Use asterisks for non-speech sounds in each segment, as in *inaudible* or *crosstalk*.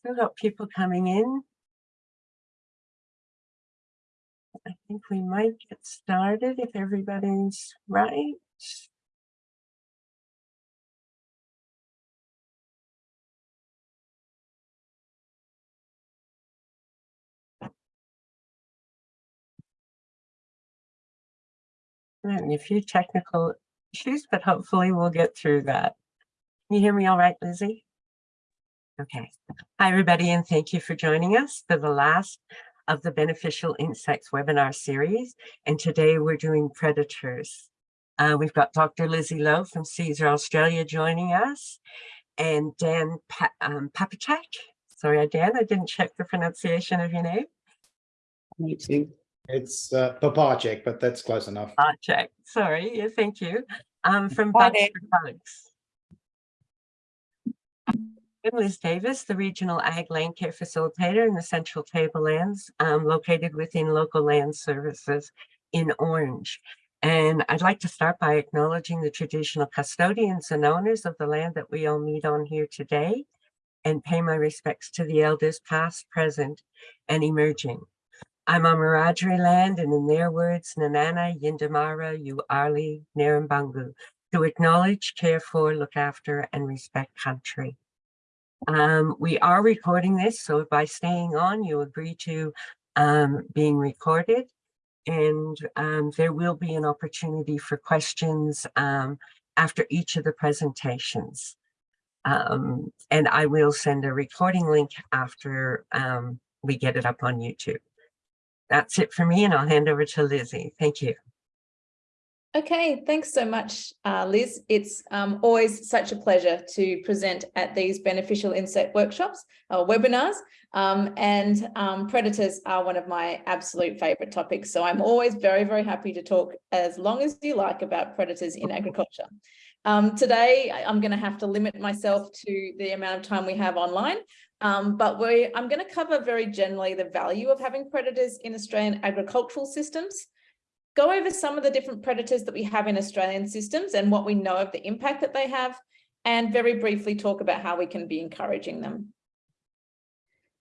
Still got people coming in. I think we might get started if everybody's right. We're a few technical issues, but hopefully we'll get through that. Can you hear me all right, Lizzie? Okay. Hi, everybody, and thank you for joining us for the last of the Beneficial Insects webinar series. And today we're doing predators. Uh, we've got Dr. Lizzie Lowe from Cesar Australia joining us and Dan pa um, Papacek. Sorry, Dan, I didn't check the pronunciation of your name. It's uh, Papacek, but that's close enough. Papacek, sorry, yeah, thank you. Um, from Bugs for Bugs. I'm Liz Davis, the Regional Ag Land Care Facilitator in the Central Tablelands, um, located within Local Land Services in Orange. And I'd like to start by acknowledging the traditional custodians and owners of the land that we all meet on here today and pay my respects to the elders past, present, and emerging. I'm on Wiradjuri land and in their words, Nanana, Yindamara, Uarli, Narambangu, to acknowledge, care for, look after, and respect country. Um, we are recording this, so by staying on, you agree to um, being recorded. And um, there will be an opportunity for questions um, after each of the presentations. Um, and I will send a recording link after um, we get it up on YouTube. That's it for me, and I'll hand over to Lizzie. Thank you. Okay, thanks so much, uh, Liz. It's um, always such a pleasure to present at these beneficial insect workshops or webinars. Um, and um, predators are one of my absolute favorite topics. So I'm always very, very happy to talk as long as you like about predators in agriculture. Um, today, I'm going to have to limit myself to the amount of time we have online. Um, but we, I'm going to cover very generally the value of having predators in Australian agricultural systems go over some of the different predators that we have in Australian systems and what we know of the impact that they have, and very briefly talk about how we can be encouraging them.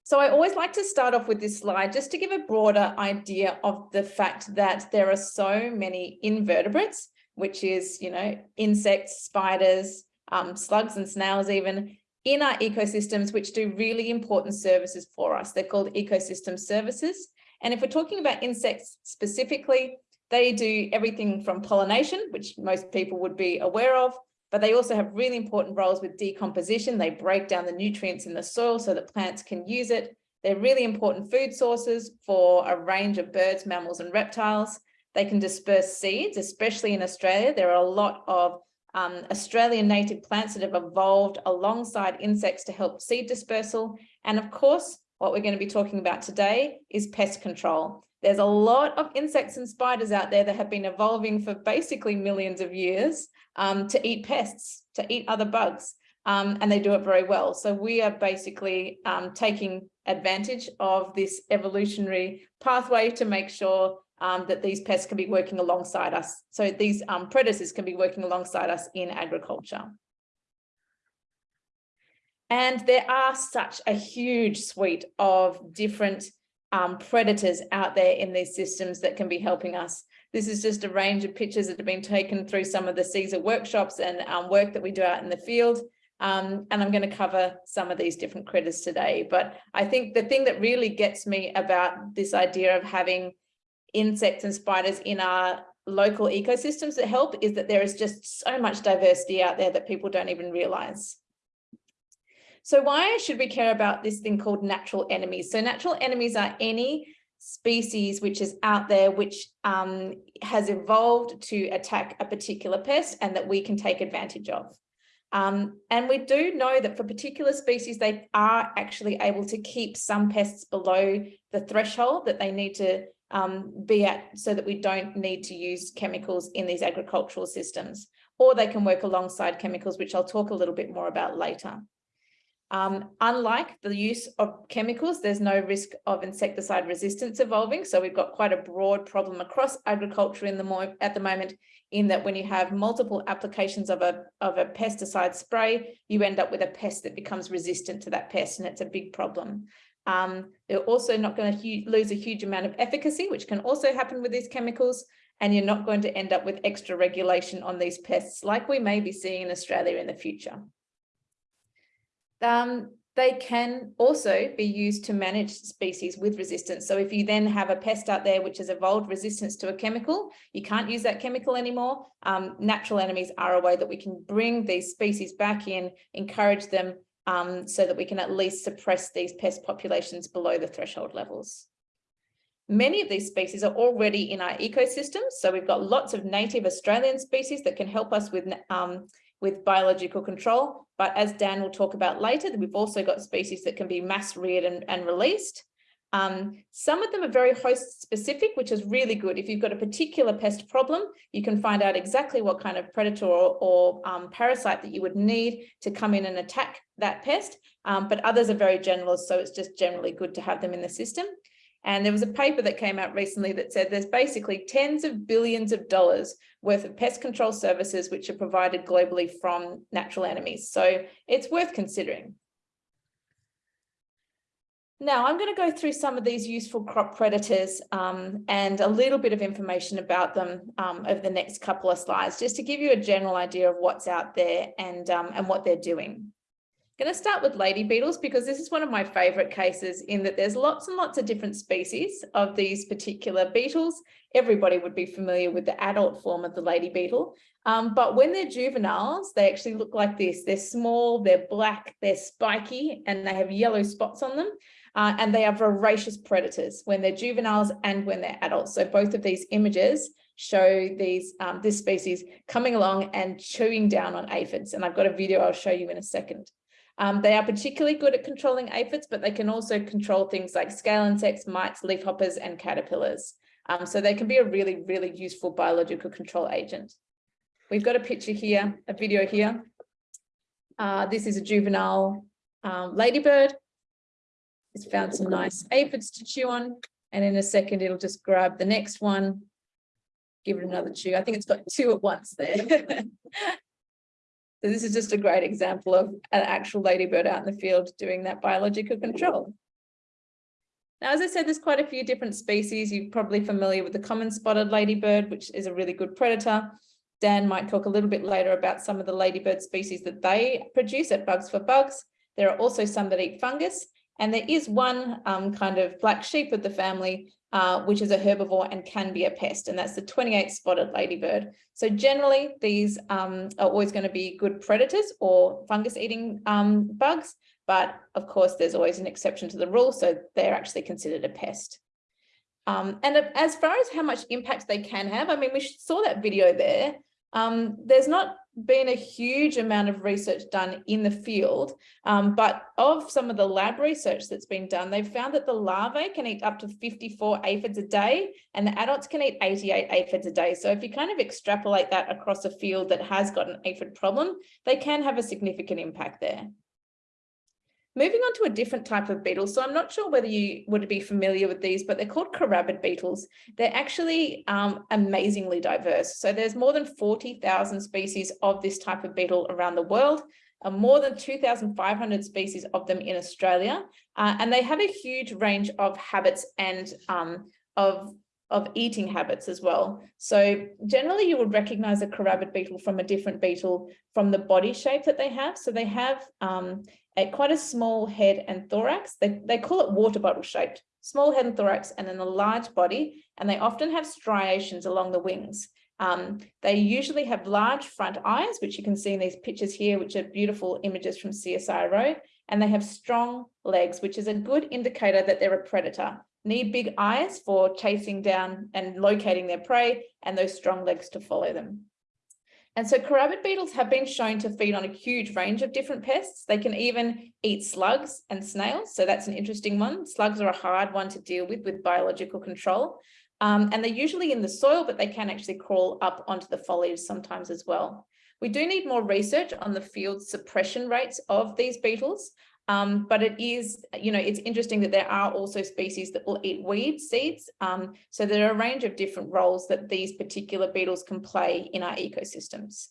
So I always like to start off with this slide just to give a broader idea of the fact that there are so many invertebrates, which is, you know, insects, spiders, um, slugs and snails even, in our ecosystems, which do really important services for us. They're called ecosystem services. And if we're talking about insects specifically, they do everything from pollination, which most people would be aware of, but they also have really important roles with decomposition. They break down the nutrients in the soil so that plants can use it. They're really important food sources for a range of birds, mammals, and reptiles. They can disperse seeds, especially in Australia. There are a lot of um, Australian native plants that have evolved alongside insects to help seed dispersal. And of course, what we're going to be talking about today is pest control. There's a lot of insects and spiders out there that have been evolving for basically millions of years um, to eat pests, to eat other bugs, um, and they do it very well. So we are basically um, taking advantage of this evolutionary pathway to make sure um, that these pests can be working alongside us. So these um, predators can be working alongside us in agriculture. And there are such a huge suite of different um, predators out there in these systems that can be helping us. This is just a range of pictures that have been taken through some of the Cesar workshops and um, work that we do out in the field. Um, and I'm going to cover some of these different critters today. But I think the thing that really gets me about this idea of having insects and spiders in our local ecosystems that help is that there is just so much diversity out there that people don't even realize. So why should we care about this thing called natural enemies? So natural enemies are any species which is out there which um, has evolved to attack a particular pest and that we can take advantage of. Um, and we do know that for particular species, they are actually able to keep some pests below the threshold that they need to um, be at so that we don't need to use chemicals in these agricultural systems, or they can work alongside chemicals, which I'll talk a little bit more about later. Um, unlike the use of chemicals, there's no risk of insecticide resistance evolving. So we've got quite a broad problem across agriculture in the at the moment in that when you have multiple applications of a, of a pesticide spray, you end up with a pest that becomes resistant to that pest and it's a big problem. Um, they're also not going to lose a huge amount of efficacy, which can also happen with these chemicals. And you're not going to end up with extra regulation on these pests like we may be seeing in Australia in the future. Um, they can also be used to manage species with resistance. So if you then have a pest out there which has evolved resistance to a chemical, you can't use that chemical anymore. Um, natural enemies are a way that we can bring these species back in, encourage them um, so that we can at least suppress these pest populations below the threshold levels. Many of these species are already in our ecosystems. So we've got lots of native Australian species that can help us with um, with biological control. But as Dan will talk about later, we've also got species that can be mass reared and, and released. Um, some of them are very host specific, which is really good. If you've got a particular pest problem, you can find out exactly what kind of predator or, or um, parasite that you would need to come in and attack that pest. Um, but others are very generalist, so it's just generally good to have them in the system. And there was a paper that came out recently that said there's basically tens of billions of dollars worth of pest control services which are provided globally from natural enemies. So it's worth considering. Now I'm going to go through some of these useful crop predators um, and a little bit of information about them um, over the next couple of slides, just to give you a general idea of what's out there and, um, and what they're doing going to start with lady beetles because this is one of my favorite cases in that there's lots and lots of different species of these particular beetles. Everybody would be familiar with the adult form of the lady beetle. Um, but when they're juveniles, they actually look like this. They're small, they're black, they're spiky, and they have yellow spots on them. Uh, and they are voracious predators when they're juveniles and when they're adults. So both of these images show these um, this species coming along and chewing down on aphids. And I've got a video I'll show you in a second. Um, they are particularly good at controlling aphids, but they can also control things like scale insects, mites, leafhoppers, and caterpillars. Um, so they can be a really, really useful biological control agent. We've got a picture here, a video here. Uh, this is a juvenile um, ladybird. It's found some nice aphids to chew on. And in a second, it'll just grab the next one, give it another chew. I think it's got two at once there. *laughs* So this is just a great example of an actual ladybird out in the field doing that biological control. Now, as I said, there's quite a few different species. You're probably familiar with the common spotted ladybird, which is a really good predator. Dan might talk a little bit later about some of the ladybird species that they produce at Bugs for Bugs. There are also some that eat fungus, and there is one um, kind of black sheep of the family uh, which is a herbivore and can be a pest, and that's the 28 spotted ladybird. So generally, these um, are always going to be good predators or fungus-eating um, bugs, but of course, there's always an exception to the rule, so they're actually considered a pest. Um, and as far as how much impact they can have, I mean, we saw that video there. Um, there's not been a huge amount of research done in the field, um, but of some of the lab research that's been done, they've found that the larvae can eat up to 54 aphids a day and the adults can eat 88 aphids a day. So if you kind of extrapolate that across a field that has got an aphid problem, they can have a significant impact there. Moving on to a different type of beetle. So I'm not sure whether you would be familiar with these, but they're called carabid beetles. They're actually um, amazingly diverse. So there's more than 40,000 species of this type of beetle around the world, and more than 2,500 species of them in Australia. Uh, and they have a huge range of habits and um, of of eating habits as well. So generally you would recognize a carabid beetle from a different beetle from the body shape that they have. So they have um, a quite a small head and thorax. They, they call it water bottle shaped, small head and thorax, and then a large body, and they often have striations along the wings. Um, they usually have large front eyes, which you can see in these pictures here, which are beautiful images from CSIRO, and they have strong legs, which is a good indicator that they're a predator. Need big eyes for chasing down and locating their prey, and those strong legs to follow them. And so carabid beetles have been shown to feed on a huge range of different pests. They can even eat slugs and snails. So that's an interesting one. Slugs are a hard one to deal with with biological control. Um, and they're usually in the soil, but they can actually crawl up onto the foliage sometimes as well. We do need more research on the field suppression rates of these beetles. Um, but it is, you know, it's interesting that there are also species that will eat weed seeds. Um, so there are a range of different roles that these particular beetles can play in our ecosystems.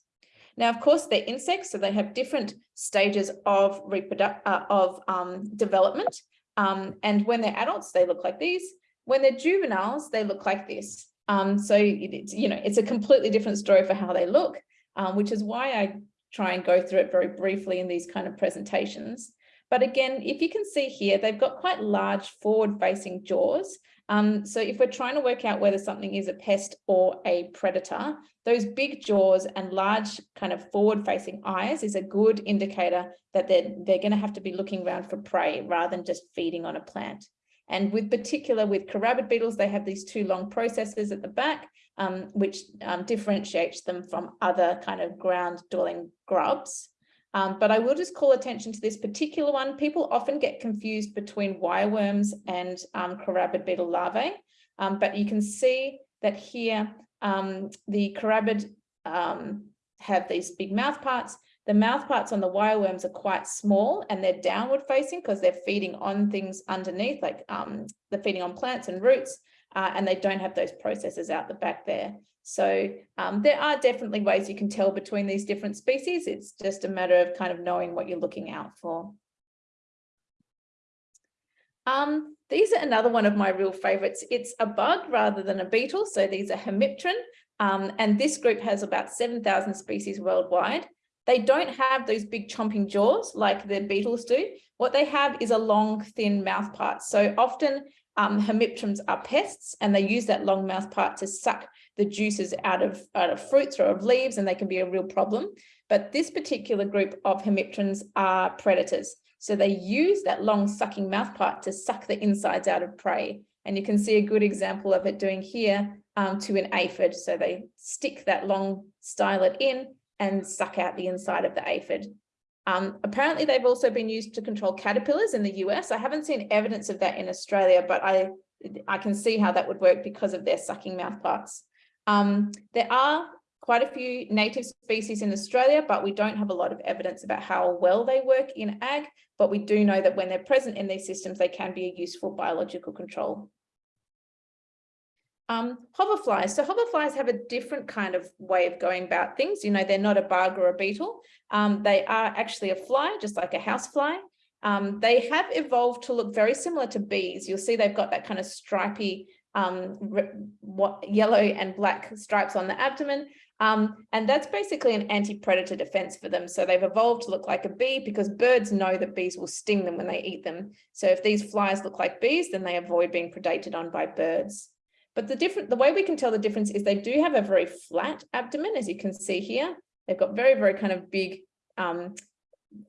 Now, of course, they're insects, so they have different stages of uh, of um, development. Um, and when they're adults, they look like these. When they're juveniles, they look like this. Um, so it's, you know, it's a completely different story for how they look, um, which is why I try and go through it very briefly in these kind of presentations. But again, if you can see here, they've got quite large forward facing jaws. Um, so if we're trying to work out whether something is a pest or a predator, those big jaws and large kind of forward facing eyes is a good indicator that they're, they're going to have to be looking around for prey rather than just feeding on a plant. And with particular with carabid beetles, they have these two long processes at the back, um, which um, differentiates them from other kind of ground dwelling grubs. Um, but I will just call attention to this particular one. People often get confused between wireworms and um, carabid beetle larvae. Um, but you can see that here um, the carabid um, have these big mouth parts. The mouth parts on the wireworms are quite small and they're downward facing because they're feeding on things underneath, like um, they're feeding on plants and roots, uh, and they don't have those processes out the back there. So um, there are definitely ways you can tell between these different species. It's just a matter of kind of knowing what you're looking out for. Um, these are another one of my real favorites. It's a bug rather than a beetle. So these are Hemipteran. Um, and this group has about 7,000 species worldwide. They don't have those big chomping jaws like the beetles do. What they have is a long, thin mouth part. So often um, hemipterans are pests and they use that long mouth part to suck the juices out of, out of fruits or of leaves and they can be a real problem. But this particular group of hemipterans are predators. So they use that long sucking mouth part to suck the insides out of prey. And you can see a good example of it doing here um, to an aphid. So they stick that long stylet in and suck out the inside of the aphid. Um, apparently, they've also been used to control caterpillars in the US. I haven't seen evidence of that in Australia, but I, I can see how that would work because of their sucking mouth parts. Um, there are quite a few native species in Australia, but we don't have a lot of evidence about how well they work in ag, but we do know that when they're present in these systems, they can be a useful biological control. Um, hoverflies. So hoverflies have a different kind of way of going about things. You know, they're not a bug or a beetle. Um, they are actually a fly, just like a housefly. Um, they have evolved to look very similar to bees. You'll see they've got that kind of stripy um, what, yellow and black stripes on the abdomen. Um, and that's basically an anti-predator defense for them. So they've evolved to look like a bee because birds know that bees will sting them when they eat them. So if these flies look like bees, then they avoid being predated on by birds. But the different, the way we can tell the difference is they do have a very flat abdomen, as you can see here. They've got very, very kind of big um,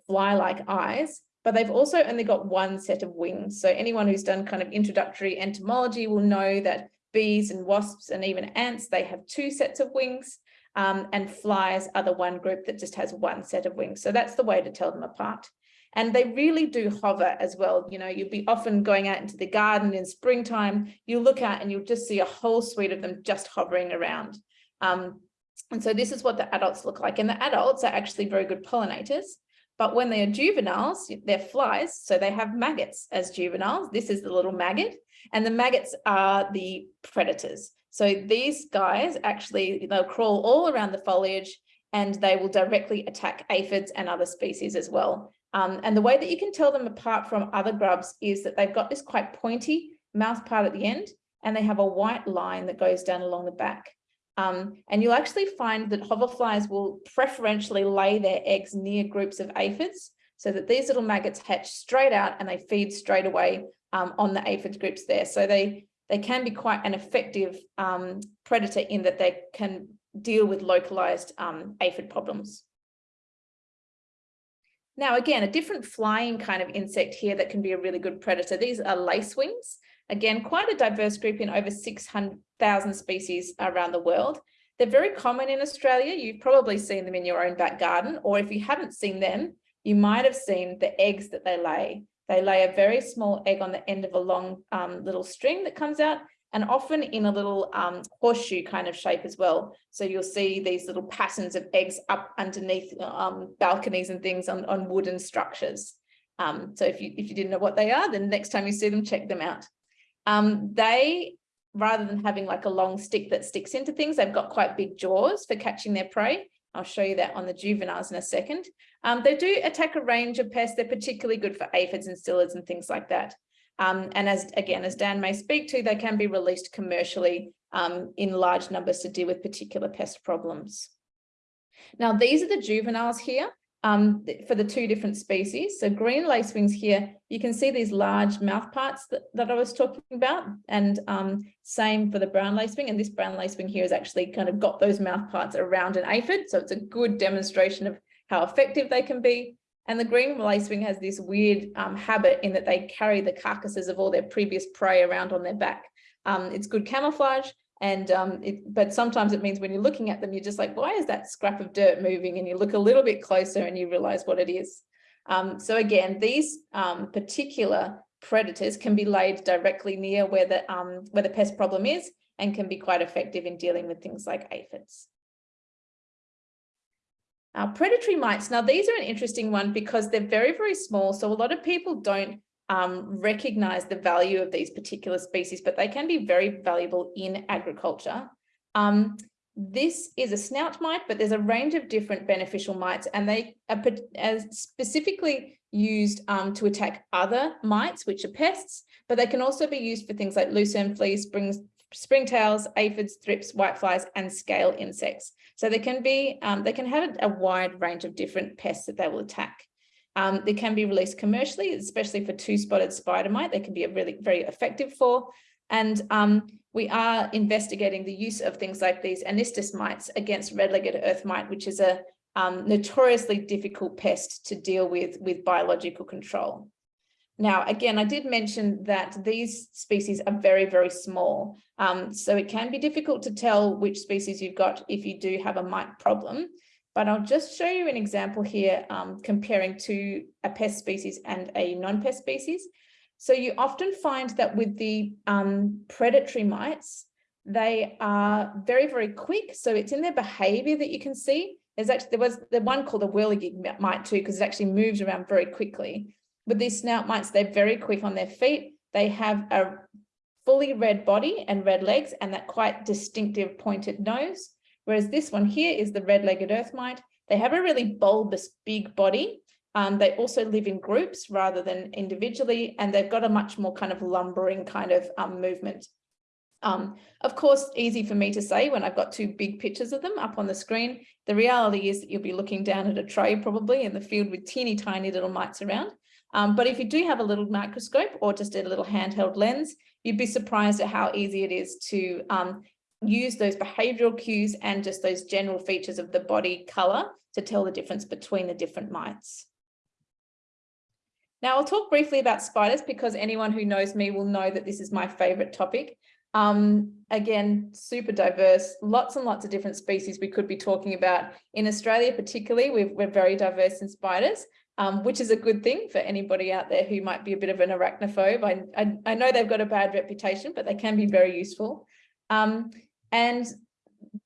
fly-like eyes but they've also only got one set of wings. So anyone who's done kind of introductory entomology will know that bees and wasps and even ants, they have two sets of wings um, and flies are the one group that just has one set of wings. So that's the way to tell them apart. And they really do hover as well. You know, you'll be often going out into the garden in springtime, you look out and you'll just see a whole suite of them just hovering around. Um, and so this is what the adults look like. And the adults are actually very good pollinators. But when they are juveniles, they're flies, so they have maggots as juveniles. This is the little maggot, and the maggots are the predators. So these guys actually, they'll crawl all around the foliage and they will directly attack aphids and other species as well. Um, and the way that you can tell them apart from other grubs is that they've got this quite pointy mouth part at the end, and they have a white line that goes down along the back. Um, and you'll actually find that hoverflies will preferentially lay their eggs near groups of aphids so that these little maggots hatch straight out and they feed straight away um, on the aphid groups there. So they, they can be quite an effective um, predator in that they can deal with localized um, aphid problems. Now, again, a different flying kind of insect here that can be a really good predator. These are lacewings. Again, quite a diverse group in over 600,000 species around the world. They're very common in Australia. You've probably seen them in your own back garden, or if you haven't seen them, you might have seen the eggs that they lay. They lay a very small egg on the end of a long um, little string that comes out and often in a little um, horseshoe kind of shape as well. So you'll see these little patterns of eggs up underneath um, balconies and things on, on wooden structures. Um, so if you, if you didn't know what they are, then next time you see them, check them out. Um, they, rather than having like a long stick that sticks into things, they've got quite big jaws for catching their prey. I'll show you that on the juveniles in a second. Um, they do attack a range of pests. They're particularly good for aphids and psyllids and things like that. Um, and as again, as Dan may speak to, they can be released commercially um, in large numbers to deal with particular pest problems. Now, these are the juveniles here um, for the two different species. So green lacewings here, you can see these large mouth parts that, that I was talking about and um, same for the brown lacewing. And this brown lacewing here has actually kind of got those mouth parts around an aphid. So it's a good demonstration of how effective they can be. And the green lacewing has this weird um, habit in that they carry the carcasses of all their previous prey around on their back. Um, it's good camouflage and um, it, but sometimes it means when you're looking at them, you're just like, why is that scrap of dirt moving? And you look a little bit closer and you realize what it is. Um, so again, these um, particular predators can be laid directly near where the, um, where the pest problem is and can be quite effective in dealing with things like aphids. Uh, predatory mites, now these are an interesting one because they're very, very small. So a lot of people don't um, recognize the value of these particular species, but they can be very valuable in agriculture. Um, this is a snout mite, but there's a range of different beneficial mites and they are specifically used um, to attack other mites, which are pests, but they can also be used for things like lucerne fleas, springs, springtails, aphids, thrips, whiteflies, and scale insects. So they can be, um, they can have a wide range of different pests that they will attack. Um, they can be released commercially, especially for two-spotted spider mite. They can be a really very effective for. And um, we are investigating the use of things like these Anystis mites against red-legged earth mite, which is a um, notoriously difficult pest to deal with with biological control. Now, again, I did mention that these species are very, very small. Um, so it can be difficult to tell which species you've got if you do have a mite problem. But I'll just show you an example here um, comparing to a pest species and a non-pest species. So you often find that with the um, predatory mites, they are very, very quick. So it's in their behavior that you can see. There's actually, there was the one called the whirligig mite too, because it actually moves around very quickly. With these snout mites, they're very quick on their feet. They have a fully red body and red legs and that quite distinctive pointed nose. Whereas this one here is the red-legged earth mite. They have a really bulbous big body. Um, they also live in groups rather than individually, and they've got a much more kind of lumbering kind of um, movement. Um, of course, easy for me to say when I've got two big pictures of them up on the screen. The reality is that you'll be looking down at a tray probably in the field with teeny tiny little mites around. Um, but if you do have a little microscope or just a little handheld lens, you'd be surprised at how easy it is to um, use those behavioral cues and just those general features of the body color to tell the difference between the different mites. Now I'll talk briefly about spiders because anyone who knows me will know that this is my favorite topic. Um, again, super diverse, lots and lots of different species we could be talking about. In Australia particularly, we are very diverse in spiders, um, which is a good thing for anybody out there who might be a bit of an arachnophobe. I, I, I know they've got a bad reputation, but they can be very useful. Um, and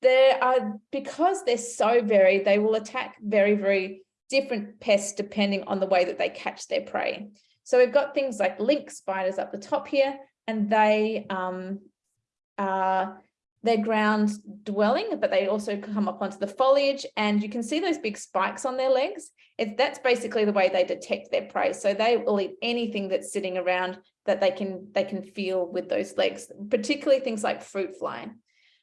there are, because they're so varied, they will attack very, very different pests depending on the way that they catch their prey. So we've got things like lynx spiders up the top here, and they um, are they're ground dwelling, but they also come up onto the foliage and you can see those big spikes on their legs. It, that's basically the way they detect their prey. So they will eat anything that's sitting around that they can they can feel with those legs, particularly things like fruit fly.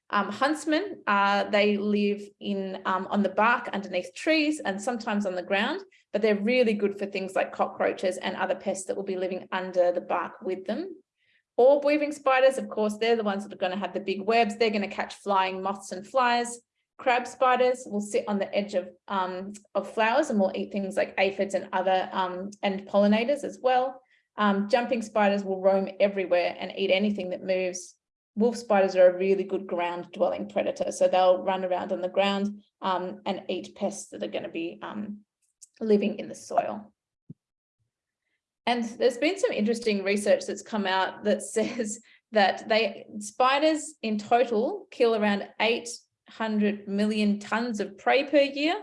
Um, huntsmen, uh, they live in um, on the bark underneath trees and sometimes on the ground, but they're really good for things like cockroaches and other pests that will be living under the bark with them. Orb weaving spiders, of course, they're the ones that are going to have the big webs. They're going to catch flying moths and flies. Crab spiders will sit on the edge of, um, of flowers and will eat things like aphids and other um, and pollinators as well. Um, jumping spiders will roam everywhere and eat anything that moves wolf spiders are a really good ground dwelling predator. So they'll run around on the ground um, and eat pests that are going to be um, living in the soil. And there's been some interesting research that's come out that *laughs* says that they spiders in total kill around 800 million tons of prey per year.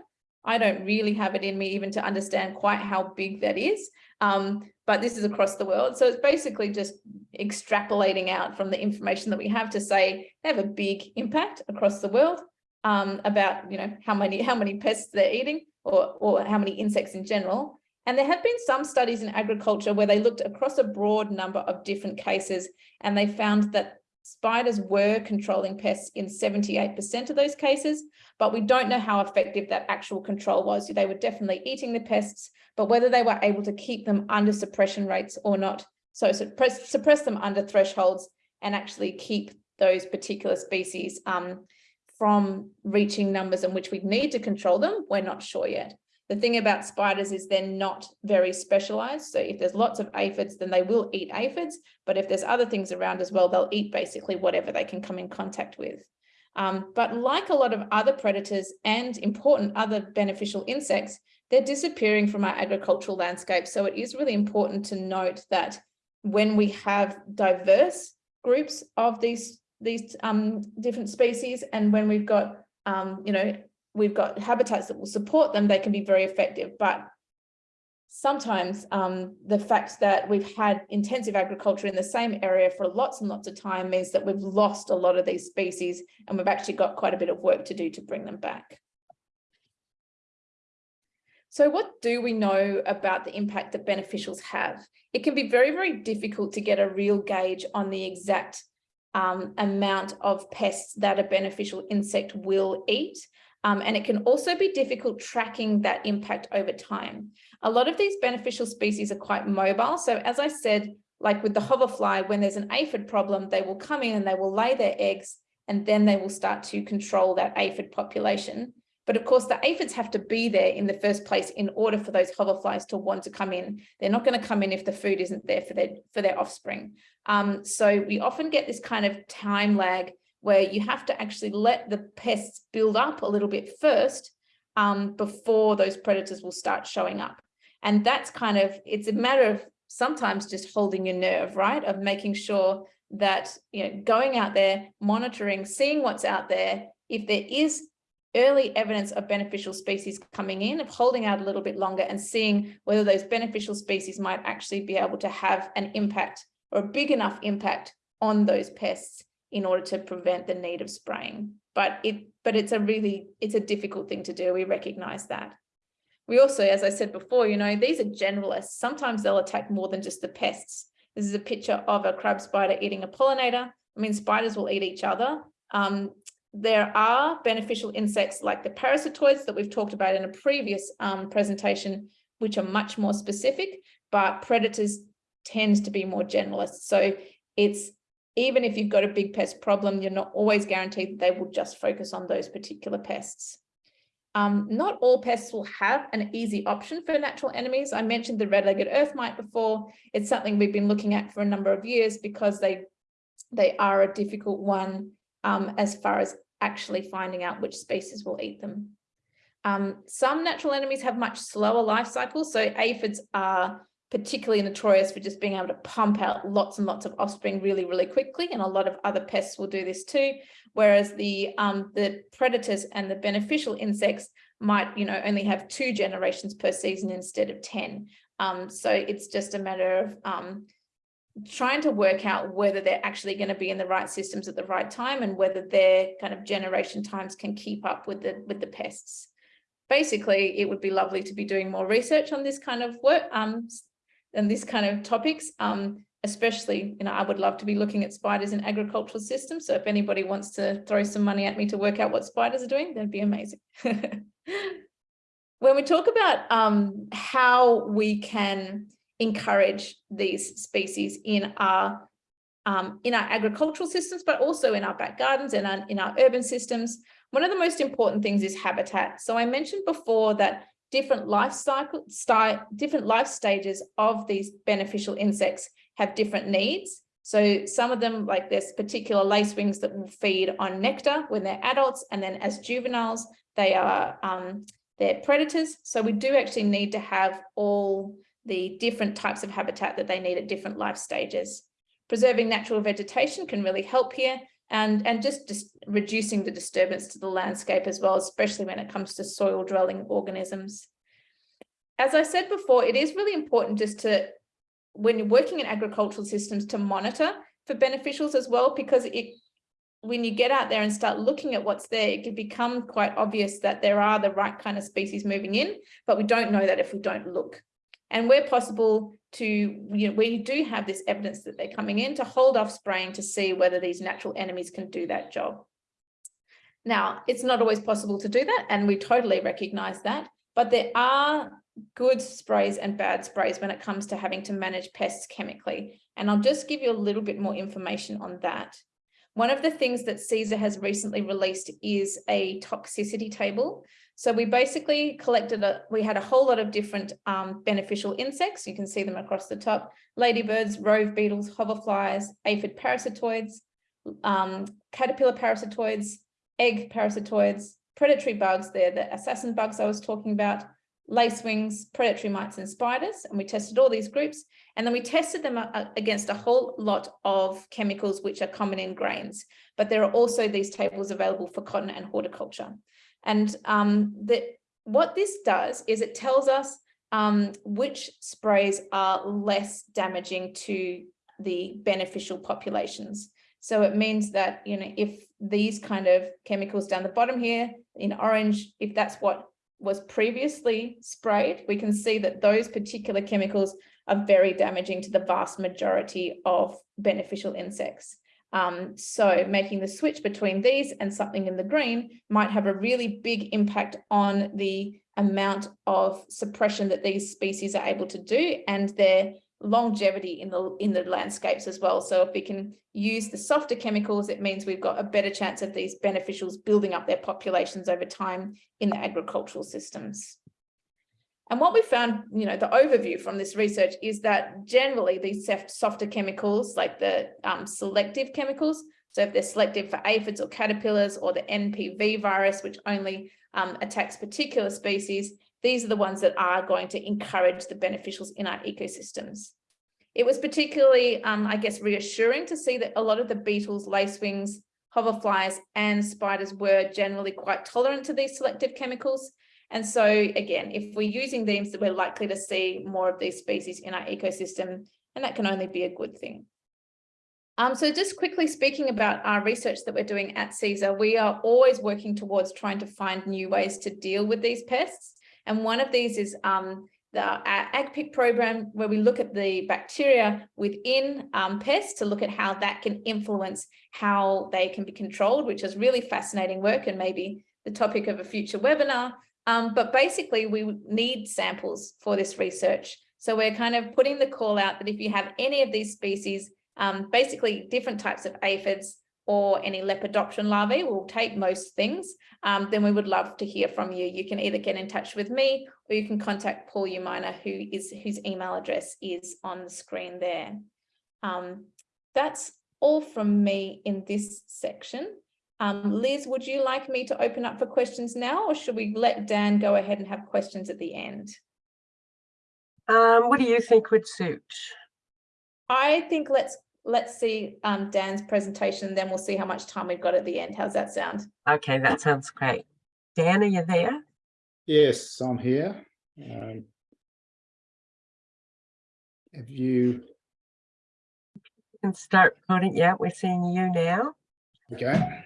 I don't really have it in me even to understand quite how big that is. Um, but this is across the world. So it's basically just extrapolating out from the information that we have to say they have a big impact across the world um, about, you know, how many how many pests they're eating or, or how many insects in general. And there have been some studies in agriculture where they looked across a broad number of different cases and they found that spiders were controlling pests in 78% of those cases, but we don't know how effective that actual control was. They were definitely eating the pests, but whether they were able to keep them under suppression rates or not. So suppress, suppress them under thresholds and actually keep those particular species um, from reaching numbers in which we need to control them, we're not sure yet. The thing about spiders is they're not very specialized. So if there's lots of aphids, then they will eat aphids. But if there's other things around as well, they'll eat basically whatever they can come in contact with. Um, but like a lot of other predators and important other beneficial insects, they're disappearing from our agricultural landscape. So it is really important to note that when we have diverse groups of these, these um, different species and when we've got, um, you know, we've got habitats that will support them, they can be very effective. But sometimes um, the fact that we've had intensive agriculture in the same area for lots and lots of time means that we've lost a lot of these species and we've actually got quite a bit of work to do to bring them back. So what do we know about the impact that beneficials have? It can be very, very difficult to get a real gauge on the exact um, amount of pests that a beneficial insect will eat. Um, and it can also be difficult tracking that impact over time. A lot of these beneficial species are quite mobile. So as I said, like with the hoverfly, when there's an aphid problem, they will come in and they will lay their eggs and then they will start to control that aphid population. But of course, the aphids have to be there in the first place in order for those hoverflies to want to come in. They're not going to come in if the food isn't there for their, for their offspring. Um, so we often get this kind of time lag where you have to actually let the pests build up a little bit first um, before those predators will start showing up. And that's kind of, it's a matter of sometimes just holding your nerve, right? Of making sure that, you know, going out there, monitoring, seeing what's out there. If there is early evidence of beneficial species coming in, of holding out a little bit longer and seeing whether those beneficial species might actually be able to have an impact or a big enough impact on those pests in order to prevent the need of spraying. But it, but it's a really, it's a difficult thing to do. We recognize that. We also, as I said before, you know, these are generalists. Sometimes they'll attack more than just the pests. This is a picture of a crab spider eating a pollinator. I mean, spiders will eat each other. Um, there are beneficial insects like the parasitoids that we've talked about in a previous um, presentation, which are much more specific, but predators tend to be more generalist. So it's even if you've got a big pest problem, you're not always guaranteed that they will just focus on those particular pests. Um, not all pests will have an easy option for natural enemies. I mentioned the red-legged earth mite before. It's something we've been looking at for a number of years because they, they are a difficult one um, as far as actually finding out which species will eat them. Um, some natural enemies have much slower life cycles. So aphids are particularly notorious for just being able to pump out lots and lots of offspring really, really quickly. And a lot of other pests will do this too. Whereas the, um, the predators and the beneficial insects might, you know, only have two generations per season instead of 10. Um, so it's just a matter of um, trying to work out whether they're actually going to be in the right systems at the right time and whether their kind of generation times can keep up with the with the pests. Basically, it would be lovely to be doing more research on this kind of work, um, and this kind of topics, um, especially, you know, I would love to be looking at spiders in agricultural systems. So if anybody wants to throw some money at me to work out what spiders are doing, that'd be amazing. *laughs* when we talk about um, how we can encourage these species in our um, in our agricultural systems, but also in our back gardens and in, in our urban systems, one of the most important things is habitat. So I mentioned before that different life cycle, different life stages of these beneficial insects have different needs. So some of them, like there's particular lacewings that will feed on nectar when they're adults, and then as juveniles, they are um, they're predators. So we do actually need to have all the different types of habitat that they need at different life stages. Preserving natural vegetation can really help here and, and just, just reducing the disturbance to the landscape as well, especially when it comes to soil dwelling organisms. As I said before, it is really important just to, when you're working in agricultural systems, to monitor for beneficials as well, because it when you get out there and start looking at what's there, it can become quite obvious that there are the right kind of species moving in, but we don't know that if we don't look. And where possible to, you know, where you do have this evidence that they're coming in, to hold off spraying to see whether these natural enemies can do that job. Now, it's not always possible to do that, and we totally recognize that, but there are good sprays and bad sprays when it comes to having to manage pests chemically. And I'll just give you a little bit more information on that. One of the things that Cesar has recently released is a toxicity table. So we basically collected, a, we had a whole lot of different um, beneficial insects. You can see them across the top, ladybirds, rove beetles, hoverflies, aphid parasitoids, um, caterpillar parasitoids, egg parasitoids, predatory bugs, they're the assassin bugs I was talking about, lacewings, predatory mites and spiders. And we tested all these groups and then we tested them against a whole lot of chemicals which are common in grains. But there are also these tables available for cotton and horticulture. And um, the, what this does is it tells us um, which sprays are less damaging to the beneficial populations. So it means that, you know, if these kind of chemicals down the bottom here in orange, if that's what was previously sprayed, we can see that those particular chemicals are very damaging to the vast majority of beneficial insects. Um, so making the switch between these and something in the green might have a really big impact on the amount of suppression that these species are able to do and their longevity in the in the landscapes as well. So if we can use the softer chemicals, it means we've got a better chance of these beneficials building up their populations over time in the agricultural systems. And what we found, you know, the overview from this research is that generally these softer chemicals, like the um, selective chemicals, so if they're selective for aphids or caterpillars or the NPV virus, which only um, attacks particular species, these are the ones that are going to encourage the beneficials in our ecosystems. It was particularly, um, I guess, reassuring to see that a lot of the beetles, lacewings, hoverflies and spiders were generally quite tolerant to these selective chemicals. And so again, if we're using these, we're likely to see more of these species in our ecosystem, and that can only be a good thing. Um, so just quickly speaking about our research that we're doing at Cesar, we are always working towards trying to find new ways to deal with these pests. And one of these is um, the AgPick program, where we look at the bacteria within um, pests to look at how that can influence how they can be controlled, which is really fascinating work and maybe the topic of a future webinar. Um, but basically, we need samples for this research. So we're kind of putting the call out that if you have any of these species, um, basically different types of aphids, or any lepidopteran larvae, we'll take most things, um, then we would love to hear from you. You can either get in touch with me or you can contact Paul Umina, who is whose email address is on the screen there. Um, that's all from me in this section. Um, Liz, would you like me to open up for questions now or should we let Dan go ahead and have questions at the end? Um, what do you think would suit? I think let's let's see um, Dan's presentation, then we'll see how much time we've got at the end. How's that sound? Okay, that sounds great. Dan, are you there? Yes, I'm here. Um, have you? You can start putting, yeah, we're seeing you now. Okay.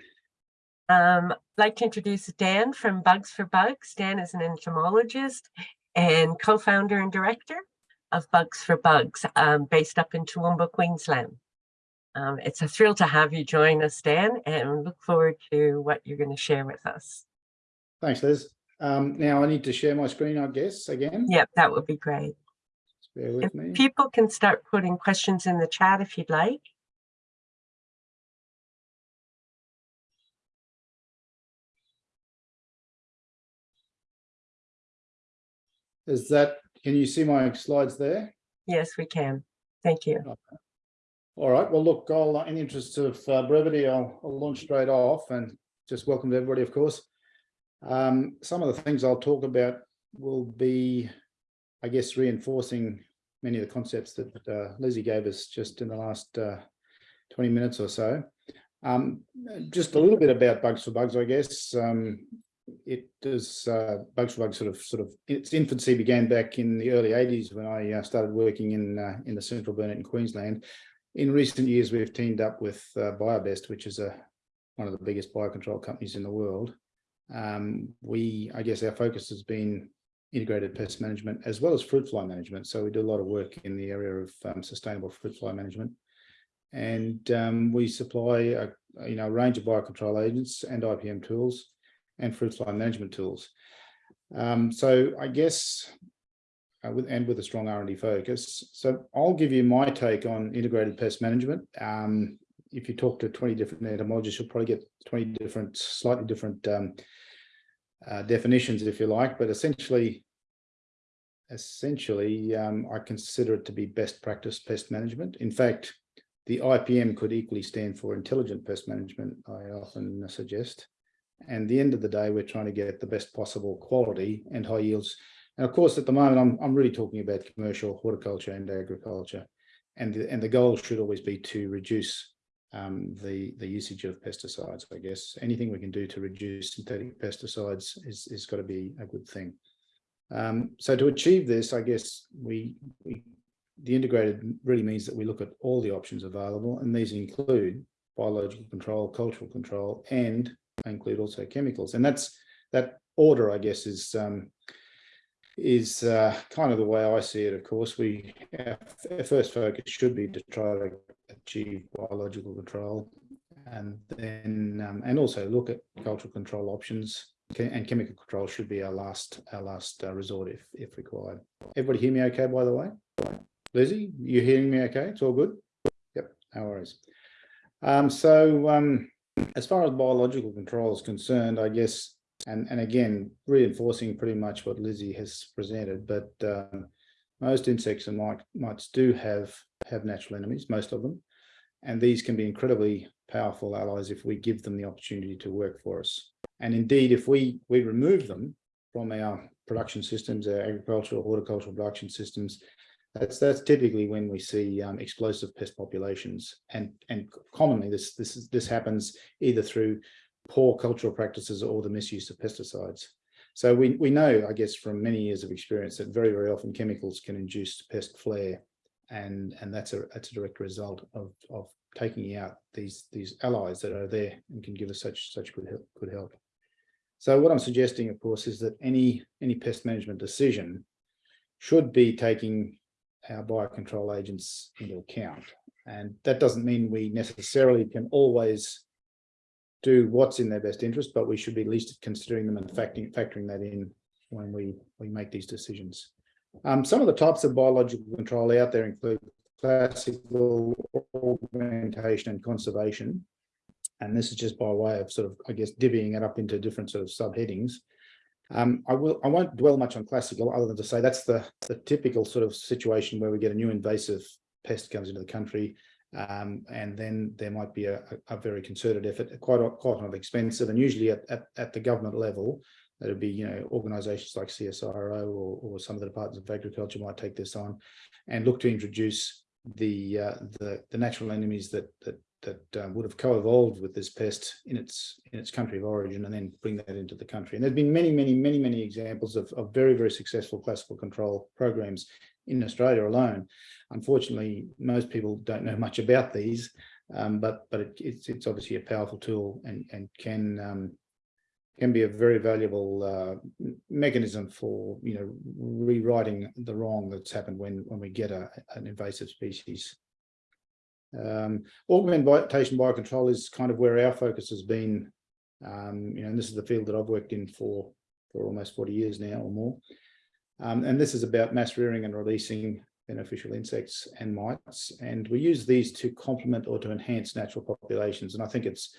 Um, I'd like to introduce Dan from Bugs for Bugs. Dan is an entomologist and co-founder and director of Bugs for Bugs, um, based up in Toowoomba, Queensland. Um, it's a thrill to have you join us, Dan, and look forward to what you're going to share with us. Thanks, Liz. Um, now I need to share my screen, I guess, again. Yep, that would be great. Just bear with If me. people can start putting questions in the chat if you'd like. Is that, can you see my slides there? Yes, we can. Thank you. All right, well, look, I'll, uh, in the interest of uh, brevity, I'll, I'll launch straight off and just welcome to everybody, of course. Um, some of the things I'll talk about will be, I guess, reinforcing many of the concepts that uh, Lizzie gave us just in the last uh, 20 minutes or so. Um, just a little bit about Bugs for Bugs, I guess. Um, it does uh, Bugs for Bugs sort of sort of its infancy began back in the early 80s when I uh, started working in in the central Burnett in Queensland. In recent years, we've teamed up with uh, BioBest, which is a one of the biggest biocontrol companies in the world. Um, we, I guess, our focus has been integrated pest management as well as fruit fly management. So we do a lot of work in the area of um, sustainable fruit fly management. And um, we supply a, you know, a range of biocontrol agents and IPM tools and fruit fly management tools. Um, so I guess, uh, with, and with a strong R&D focus. So I'll give you my take on integrated pest management. Um, if you talk to 20 different entomologists, you'll probably get 20 different, slightly different um, uh, definitions, if you like, but essentially, essentially, um, I consider it to be best practice pest management. In fact, the IPM could equally stand for intelligent pest management, I often suggest. And the end of the day, we're trying to get the best possible quality and high yields. And of course, at the moment, I'm, I'm really talking about commercial horticulture and agriculture. And the, and the goal should always be to reduce um, the, the usage of pesticides, I guess. Anything we can do to reduce synthetic pesticides is, is got to be a good thing. Um, so to achieve this, I guess we, we the integrated really means that we look at all the options available, and these include biological control, cultural control, and include also chemicals. And that's that order, I guess, is um, is uh, kind of the way I see it. Of course, we our, first focus should be to try to achieve biological control, and then um, and also look at cultural control options. And chemical control should be our last our last uh, resort if if required. Everybody hear me okay? By the way. Lizzie, you hearing me okay? It's all good? Yep, no worries. Um, so um, as far as biological control is concerned, I guess, and, and again, reinforcing pretty much what Lizzie has presented, but um, most insects and mites do have, have natural enemies, most of them, and these can be incredibly powerful allies if we give them the opportunity to work for us. And indeed, if we, we remove them from our production systems, our agricultural, horticultural production systems, that's that's typically when we see um, explosive pest populations, and and commonly this this is, this happens either through poor cultural practices or the misuse of pesticides. So we we know, I guess, from many years of experience that very very often chemicals can induce pest flare, and and that's a that's a direct result of of taking out these these allies that are there and can give us such such good help, good help. So what I'm suggesting, of course, is that any any pest management decision should be taking our biocontrol agents into account. And that doesn't mean we necessarily can always do what's in their best interest, but we should be at least considering them and factoring, factoring that in when we, we make these decisions. Um, some of the types of biological control out there include classical augmentation and conservation. And this is just by way of sort of, I guess, divvying it up into different sort of subheadings. Um, I will. I won't dwell much on classical, other than to say that's the the typical sort of situation where we get a new invasive pest comes into the country, um, and then there might be a, a, very concerted effort, quite quite expensive, and usually at, at, at the government level, that would be you know organisations like CSIRO or, or some of the departments of agriculture might take this on, and look to introduce the uh, the the natural enemies that that that uh, would have co-evolved with this pest in its in its country of origin and then bring that into the country. And there's been many, many, many, many examples of, of very, very successful classical control programs in Australia alone. Unfortunately, most people don't know much about these, um, but but it, it's it's obviously a powerful tool and and can um, can be a very valuable uh, mechanism for you know rewriting the wrong that's happened when when we get a, an invasive species. Um, augmentation biocontrol is kind of where our focus has been. Um, you know, and this is the field that I've worked in for for almost 40 years now or more. Um, and this is about mass rearing and releasing beneficial insects and mites. And we use these to complement or to enhance natural populations. And I think it's,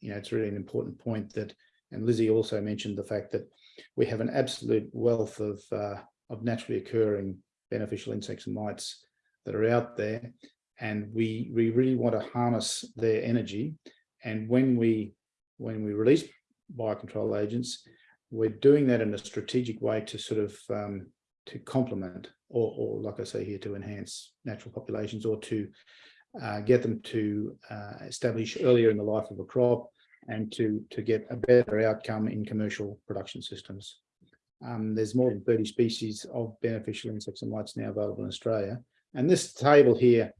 you know, it's really an important point that, and Lizzie also mentioned the fact that we have an absolute wealth of, uh, of naturally occurring beneficial insects and mites that are out there and we we really want to harness their energy. And when we when we release biocontrol agents, we're doing that in a strategic way to sort of um, to complement or, or like I say here, to enhance natural populations or to uh, get them to uh, establish earlier in the life of a crop and to, to get a better outcome in commercial production systems. Um, there's more than 30 species of beneficial insects and mites now available in Australia. And this table here,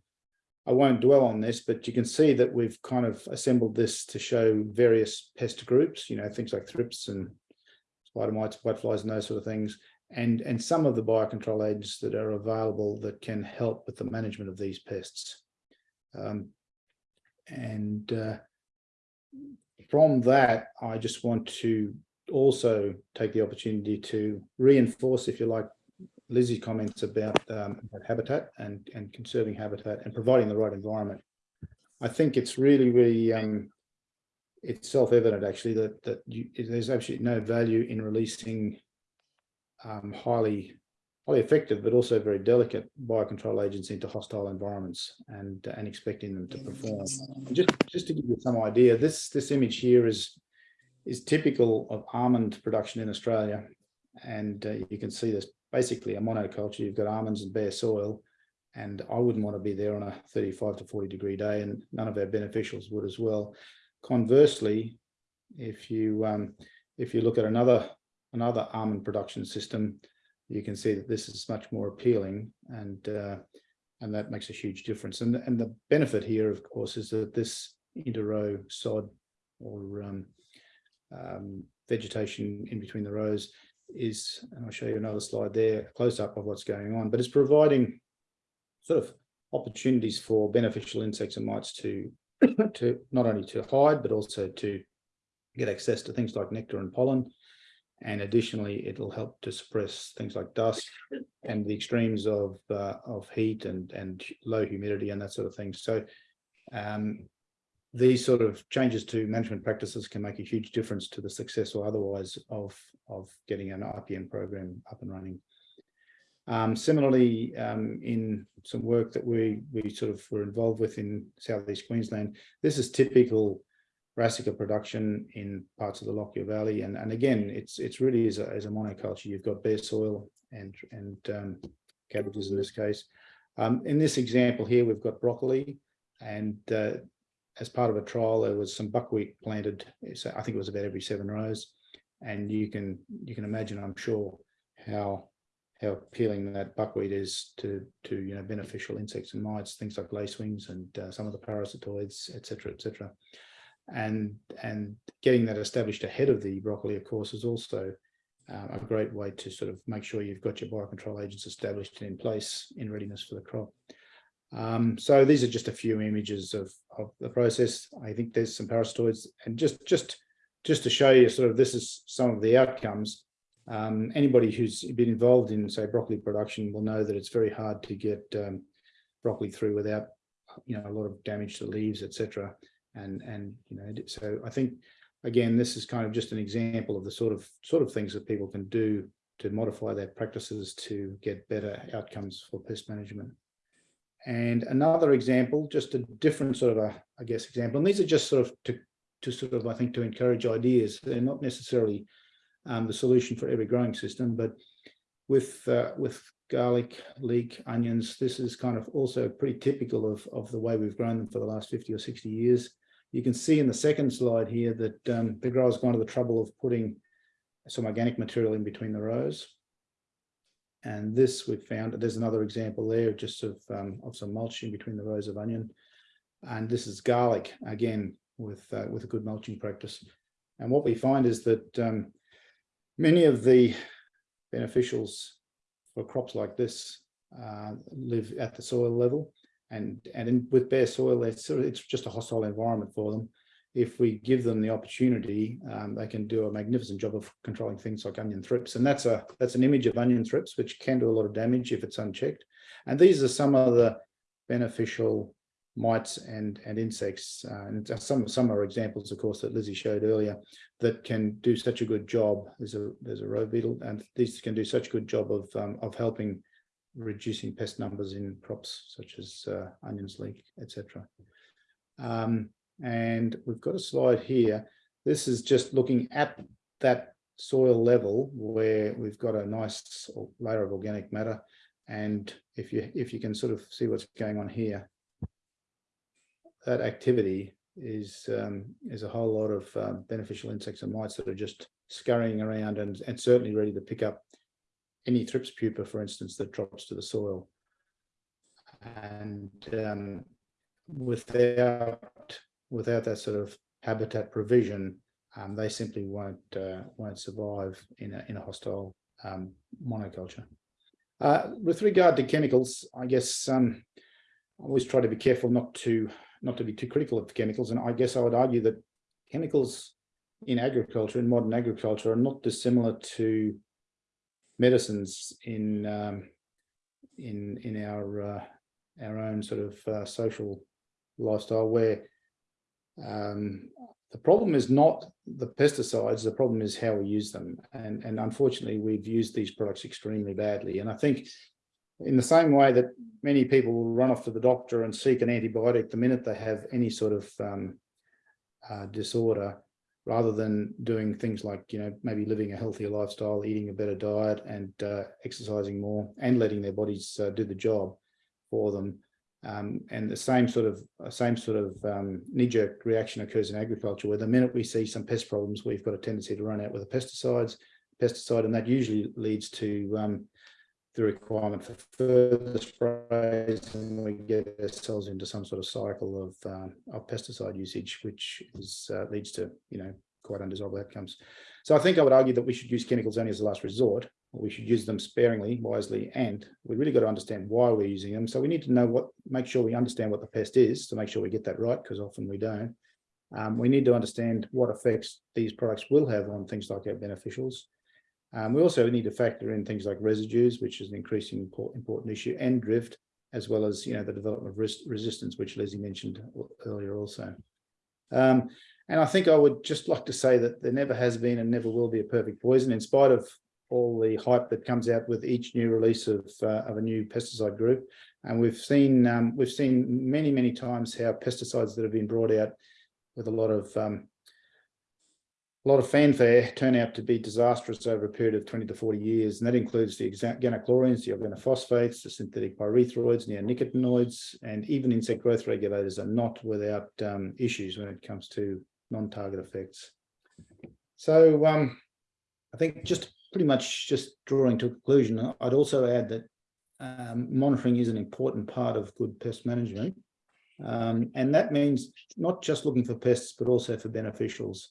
I won't dwell on this, but you can see that we've kind of assembled this to show various pest groups, you know, things like thrips and spider mites, whiteflies and those sort of things and and some of the biocontrol agents that are available that can help with the management of these pests. Um, and uh, from that, I just want to also take the opportunity to reinforce, if you like, Lizzie's comments about, um, about habitat and, and conserving habitat and providing the right environment. I think it's really, really, um, it's self-evident actually that that you, there's absolutely no value in releasing um, highly highly effective, but also very delicate biocontrol agents into hostile environments and and expecting them to perform. And just just to give you some idea, this this image here is is typical of almond production in Australia, and uh, you can see this basically a monoculture. You've got almonds and bare soil, and I wouldn't want to be there on a 35 to 40 degree day, and none of our beneficials would as well. Conversely, if you um, if you look at another another almond production system, you can see that this is much more appealing and uh, and that makes a huge difference. And, and the benefit here, of course, is that this interrow sod or um, um, vegetation in between the rows is, and I'll show you another slide there, close up of what's going on, but it's providing sort of opportunities for beneficial insects and mites to, *coughs* to not only to hide, but also to get access to things like nectar and pollen and additionally, it'll help to suppress things like dust and the extremes of uh, of heat and and low humidity and that sort of thing. So um, these sort of changes to management practices can make a huge difference to the success or otherwise of of getting an IPM program up and running. Um, similarly, um, in some work that we we sort of were involved with in southeast Queensland, this is typical brassica production in parts of the Lockyer Valley. And, and again, it's it's really is a, as a monoculture. You've got bare soil and, and um, cabbages in this case. Um, in this example here, we've got broccoli and uh, as part of a trial, there was some buckwheat planted. So I think it was about every seven rows. And you can you can imagine, I'm sure, how how appealing that buckwheat is to to you know beneficial insects and mites, things like lacewings and uh, some of the parasitoids, etc., etc and and getting that established ahead of the broccoli, of course, is also uh, a great way to sort of make sure you've got your biocontrol agents established and in place in readiness for the crop. Um, so these are just a few images of, of the process. I think there's some parasitoids and just just just to show you sort of this is some of the outcomes. Um, anybody who's been involved in say broccoli production will know that it's very hard to get um, broccoli through without you know a lot of damage to leaves, etc and and you know so i think again this is kind of just an example of the sort of sort of things that people can do to modify their practices to get better outcomes for pest management. And another example just a different sort of a i guess example and these are just sort of to to sort of i think to encourage ideas. They're not necessarily um, the solution for every growing system but with uh, with garlic leek onions this is kind of also pretty typical of of the way we've grown them for the last 50 or 60 years you can see in the second slide here that um, the grower's gone to the trouble of putting some organic material in between the rows. And this we've found, there's another example there just of, um, of some mulch in between the rows of onion. And this is garlic, again, with, uh, with a good mulching practice. And what we find is that um, many of the beneficials for crops like this uh, live at the soil level and and in, with bare soil, it's it's just a hostile environment for them. If we give them the opportunity, um, they can do a magnificent job of controlling things like onion thrips, and that's a that's an image of onion thrips, which can do a lot of damage if it's unchecked. And these are some of the beneficial mites and and insects, uh, and some some are examples, of course, that Lizzie showed earlier, that can do such a good job. There's a there's a rove beetle, and these can do such a good job of um, of helping reducing pest numbers in crops such as uh, onions, leek, etc. Um, and we've got a slide here. This is just looking at that soil level where we've got a nice layer of organic matter. And if you if you can sort of see what's going on here, that activity is um, is a whole lot of uh, beneficial insects and mites that are just scurrying around and, and certainly ready to pick up any thrips pupa, for instance, that drops to the soil. And um, without without that sort of habitat provision, um, they simply won't uh, won't survive in a in a hostile um, monoculture. Uh, with regard to chemicals, I guess um, I always try to be careful not to not to be too critical of chemicals, and I guess I would argue that chemicals in agriculture, in modern agriculture, are not dissimilar to medicines in um, in in our uh, our own sort of uh, social lifestyle, where um, the problem is not the pesticides, the problem is how we use them. And, and unfortunately, we've used these products extremely badly. And I think in the same way that many people will run off to the doctor and seek an antibiotic the minute they have any sort of um, uh, disorder, rather than doing things like, you know, maybe living a healthier lifestyle, eating a better diet and uh, exercising more and letting their bodies uh, do the job for them. Um, and the same sort of uh, same sort of um, knee-jerk reaction occurs in agriculture, where the minute we see some pest problems, we've got a tendency to run out with the pesticides, pesticide, and that usually leads to um, the requirement for further sprays, and we get ourselves into some sort of cycle of um, of pesticide usage, which is uh, leads to you know quite undesirable outcomes. So I think I would argue that we should use chemicals only as a last resort, we should use them sparingly, wisely, and we really got to understand why we're using them. So we need to know what, make sure we understand what the pest is to make sure we get that right, because often we don't. Um, we need to understand what effects these products will have on things like our beneficials. Um, we also need to factor in things like residues, which is an increasing important, important issue, and drift, as well as you know the development of res resistance, which Leslie mentioned earlier also. Um, and I think I would just like to say that there never has been and never will be a perfect poison, in spite of all the hype that comes out with each new release of uh, of a new pesticide group. And we've seen um, we've seen many many times how pesticides that have been brought out with a lot of um, a lot of fanfare turn out to be disastrous over a period of 20 to 40 years. And that includes the organochlorines, the organophosphates, the synthetic pyrethroids, neonicotinoids, and even insect growth regulators are not without um, issues when it comes to non-target effects. So um, I think just pretty much just drawing to a conclusion, I'd also add that um, monitoring is an important part of good pest management. Um, and that means not just looking for pests, but also for beneficials.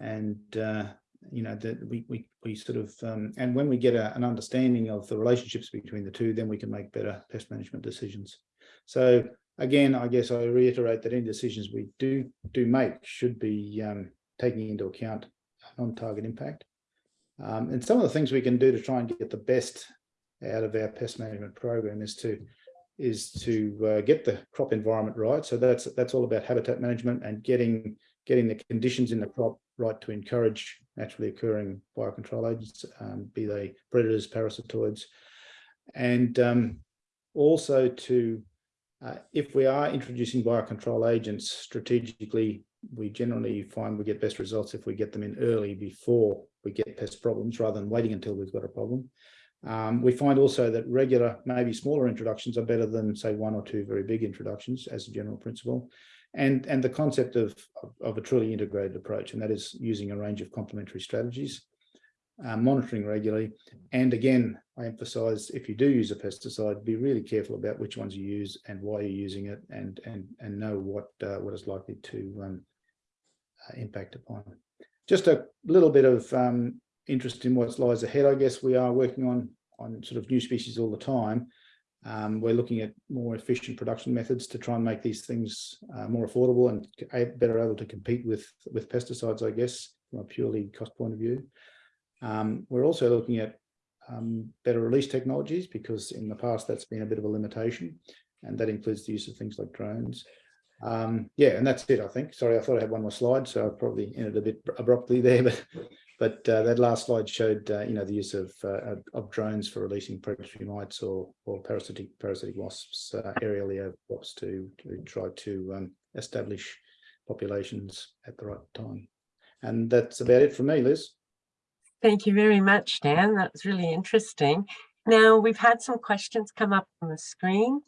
And, uh, you know, that we, we, we sort of, um, and when we get a, an understanding of the relationships between the two, then we can make better pest management decisions. So again, I guess I reiterate that any decisions we do do make should be um, taking into account non-target impact. Um, and some of the things we can do to try and get the best out of our pest management program is to is to uh, get the crop environment right. So that's that's all about habitat management and getting getting the conditions in the crop right to encourage naturally occurring biocontrol agents, um, be they predators, parasitoids, and um, also to uh, if we are introducing biocontrol agents strategically we generally find we get best results if we get them in early before we get pest problems rather than waiting until we've got a problem. Um, we find also that regular, maybe smaller introductions are better than say one or two very big introductions as a general principle. And, and the concept of, of, a truly integrated approach, and that is using a range of complementary strategies, uh, monitoring regularly. And again, I emphasize if you do use a pesticide, be really careful about which ones you use and why you're using it and, and, and know what, uh, what is likely to um, uh, impact upon. Just a little bit of um, interest in what lies ahead. I guess we are working on on sort of new species all the time. Um, we're looking at more efficient production methods to try and make these things uh, more affordable and better able to compete with with pesticides, I guess, from a purely cost point of view. Um, we're also looking at um, better release technologies because in the past that's been a bit of a limitation and that includes the use of things like drones. Um, yeah, and that's it, I think. Sorry, I thought I had one more slide, so I probably ended a bit abruptly there, but But uh, that last slide showed, uh, you know, the use of uh, of drones for releasing predatory mites or or parasitic parasitic wasps, uh, aerial wasps to to try to um, establish populations at the right time. And that's about it from me, Liz. Thank you very much, Dan. That was really interesting. Now, we've had some questions come up on the screen.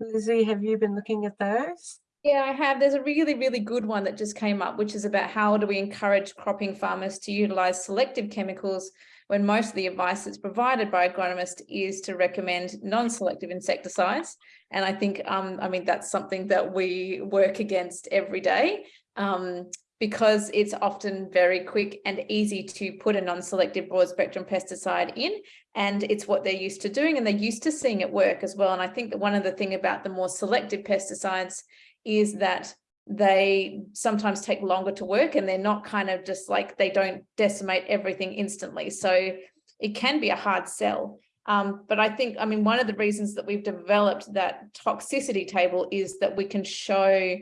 Lizzie, have you been looking at those? Yeah, I have. There's a really, really good one that just came up, which is about how do we encourage cropping farmers to utilize selective chemicals when most of the advice that's provided by agronomists is to recommend non-selective insecticides. And I think, um, I mean, that's something that we work against every day. Um, because it's often very quick and easy to put a non-selective broad spectrum pesticide in and it's what they're used to doing and they're used to seeing it work as well and I think that one of the thing about the more selective pesticides is that they sometimes take longer to work and they're not kind of just like they don't decimate everything instantly. So it can be a hard sell. Um, but I think I mean one of the reasons that we've developed that toxicity table is that we can show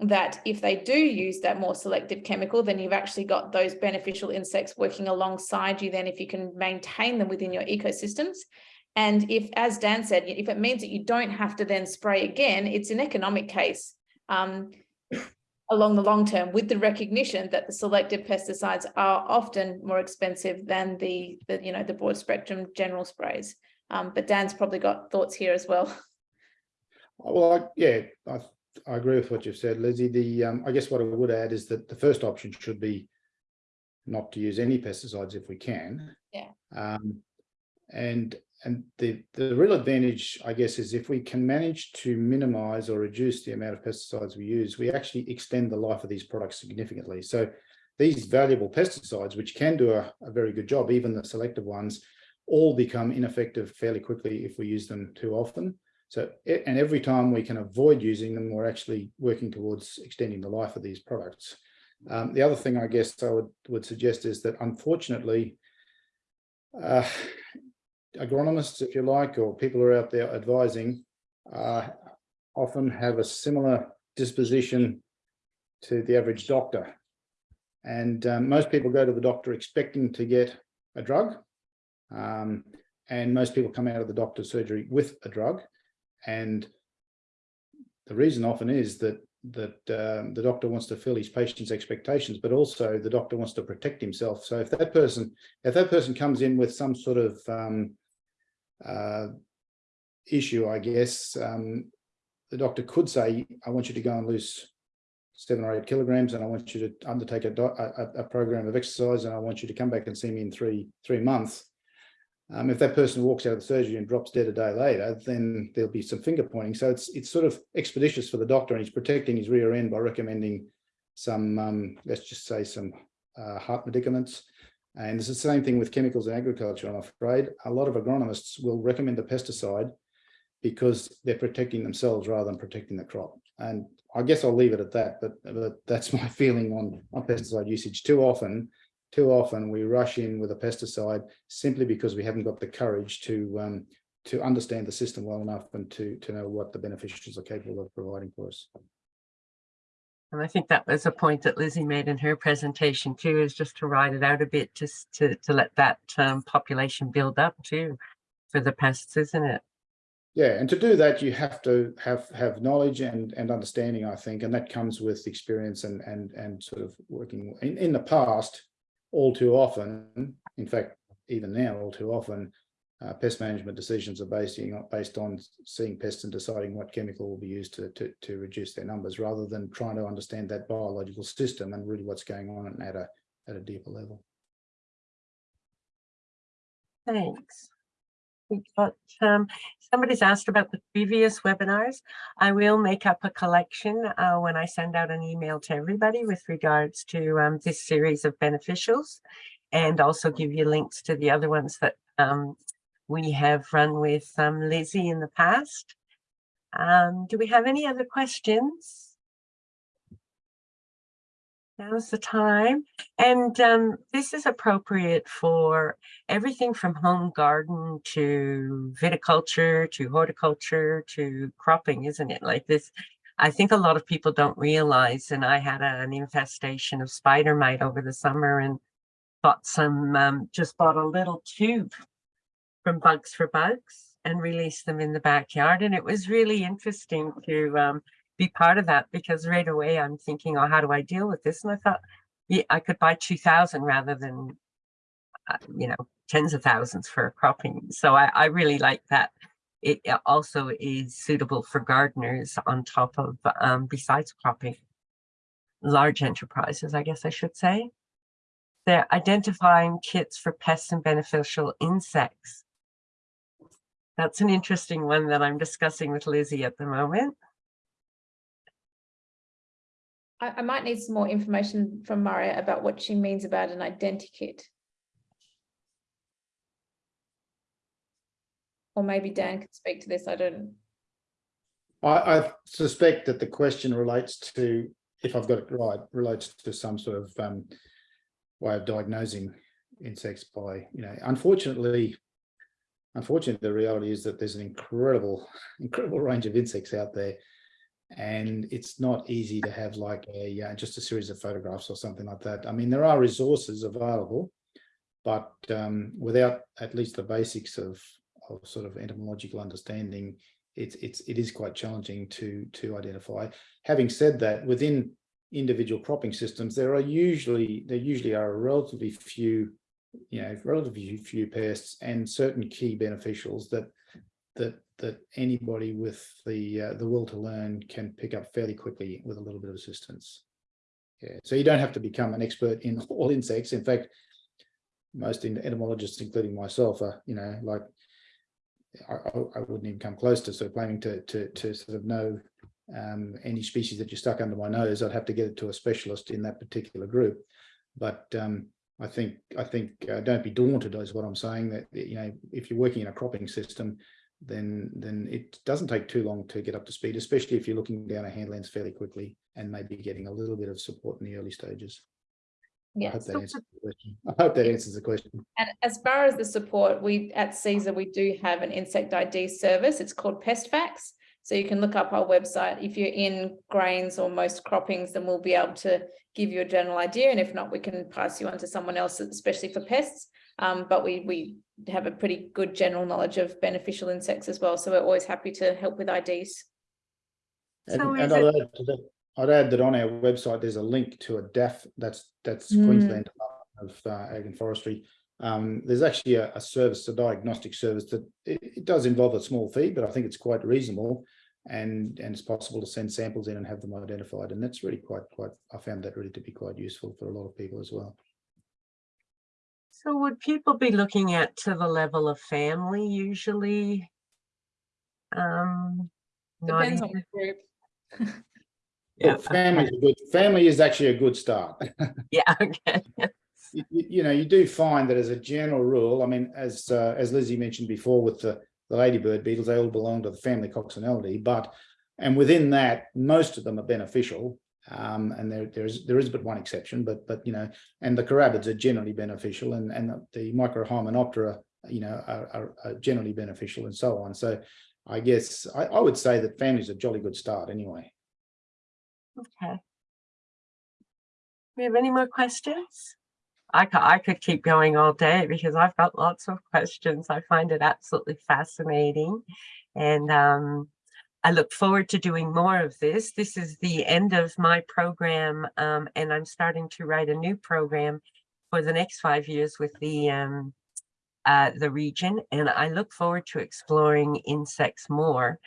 that if they do use that more selective chemical, then you've actually got those beneficial insects working alongside you then if you can maintain them within your ecosystems. And if, as Dan said, if it means that you don't have to then spray again, it's an economic case um, along the long term with the recognition that the selective pesticides are often more expensive than the, the you know, the broad spectrum general sprays. Um, but Dan's probably got thoughts here as well. *laughs* Well, I, yeah, I I agree with what you've said, Lizzie. The um, I guess what I would add is that the first option should be not to use any pesticides if we can. Yeah. Um, and and the the real advantage, I guess, is if we can manage to minimize or reduce the amount of pesticides we use, we actually extend the life of these products significantly. So these valuable pesticides, which can do a, a very good job, even the selective ones, all become ineffective fairly quickly if we use them too often. So, and every time we can avoid using them, we're actually working towards extending the life of these products. Um, the other thing I guess I would, would suggest is that unfortunately, uh, agronomists, if you like, or people who are out there advising, uh, often have a similar disposition to the average doctor. And um, most people go to the doctor expecting to get a drug. Um, and most people come out of the doctor's surgery with a drug. And the reason often is that that um, the doctor wants to fill his patient's expectations, but also the doctor wants to protect himself. So if that person, if that person comes in with some sort of um, uh, issue, I guess, um, the doctor could say, I want you to go and lose seven or eight kilograms, and I want you to undertake a, a, a program of exercise, and I want you to come back and see me in three three months. Um, if that person walks out of the surgery and drops dead a day later, then there'll be some finger pointing. So it's it's sort of expeditious for the doctor, and he's protecting his rear end by recommending some, um, let's just say, some uh, heart medicaments. And it's the same thing with chemicals in agriculture, I'm afraid. A lot of agronomists will recommend a pesticide because they're protecting themselves rather than protecting the crop. And I guess I'll leave it at that, but, but that's *laughs* my feeling on, on pesticide usage. Too often, too often we rush in with a pesticide simply because we haven't got the courage to um, to understand the system well enough and to to know what the beneficiaries are capable of providing for us. And I think that was a point that Lizzie made in her presentation too, is just to ride it out a bit, just to, to let that um, population build up too for the pests, isn't it? Yeah, and to do that, you have to have have knowledge and and understanding, I think, and that comes with experience and and and sort of working in in the past all too often, in fact, even now, all too often, uh, pest management decisions are based, based on seeing pests and deciding what chemical will be used to, to, to reduce their numbers rather than trying to understand that biological system and really what's going on at a, at a deeper level. Thanks. We got, um, somebody's asked about the previous webinars. I will make up a collection uh, when I send out an email to everybody with regards to um, this series of beneficials and also give you links to the other ones that um, we have run with um, Lizzie in the past. Um, do we have any other questions? Now's the time. And um, this is appropriate for everything from home garden to viticulture to horticulture to cropping, isn't it? Like this, I think a lot of people don't realize, and I had a, an infestation of spider mite over the summer and bought some, um, just bought a little tube from Bugs for Bugs and release them in the backyard. And it was really interesting to um, be part of that because right away I'm thinking, oh, how do I deal with this? And I thought, yeah, I could buy 2000 rather than, uh, you know, tens of thousands for cropping. So I, I really like that. It also is suitable for gardeners on top of, um, besides cropping, large enterprises, I guess I should say. They're identifying kits for pests and beneficial insects. That's an interesting one that I'm discussing with Lizzie at the moment. I, I might need some more information from Maria about what she means about an identikit. Or maybe Dan could speak to this, I don't, I, I suspect that the question relates to, if I've got it right, relates to some sort of um, way of diagnosing insects by, you know, unfortunately, unfortunately, the reality is that there's an incredible, incredible range of insects out there. And it's not easy to have like a, uh, just a series of photographs or something like that. I mean, there are resources available, but um, without at least the basics of, of sort of entomological understanding, it's it's it is quite challenging to to identify. Having said that, within individual cropping systems, there are usually there usually are relatively few, you know, relatively few pests and certain key beneficials that that that anybody with the uh, the will to learn can pick up fairly quickly with a little bit of assistance. Yeah, so you don't have to become an expert in *laughs* all insects. In fact, most entomologists, including myself, are you know like I, I wouldn't even come close to sort of claiming to, to, to sort of know um, any species that you stuck under my nose. I'd have to get it to a specialist in that particular group. But um, I think I think uh, don't be daunted is what I'm saying that you know if you're working in a cropping system, then then it doesn't take too long to get up to speed, especially if you're looking down a hand lens fairly quickly and maybe getting a little bit of support in the early stages. I yeah. hope that So answers the question. *laughs* I hope that answers the question. And as far as the support, we at Cesar, we do have an insect ID service. It's called PestFacts. So you can look up our website. If you're in grains or most croppings, then we'll be able to give you a general idea. And if not, we can pass you on to someone else, especially for pests. Um, but we we have a pretty good general knowledge of beneficial insects as well. So we're always happy to help with IDs. And, So and is I'd it- add to that, I'd add that on our website, there's a link to a DAF, that's, that's Mm. Queensland Department of uh, Ag and Forestry. Um, there's actually a, a service, a diagnostic service that it, it does involve a small fee, but I think it's quite reasonable. And, and it's possible to send samples in and have them identified. And that's really quite, quite, I found that really to be quite useful for a lot of people as well. So would people be looking at to the level of family usually? Um, Depends on the group. *laughs* Yeah, Look, Family's a good, family is actually a good start. *laughs* yeah, okay. you, you- you know, you do find that as a general rule, I mean, as uh, as Lizzie mentioned before with the, the ladybird beetles, they all belong to the family Coccinellidae, but and within that, most of them are beneficial. Um, and there there is there is but one exception, but but you know, and the carabids are generally beneficial, and and the, microhymenoptera, you know, are, are, are generally beneficial, and so on. So, I guess I, I would say that family's a jolly good start anyway. Okay. We have any more questions? I could, I could keep going all day because I've got lots of questions. I find it absolutely fascinating. And um, I look forward to doing more of this. This is the end of my program um, and I'm starting to write a new program for the next five years with the um, uh, the region. And I look forward to exploring insects more.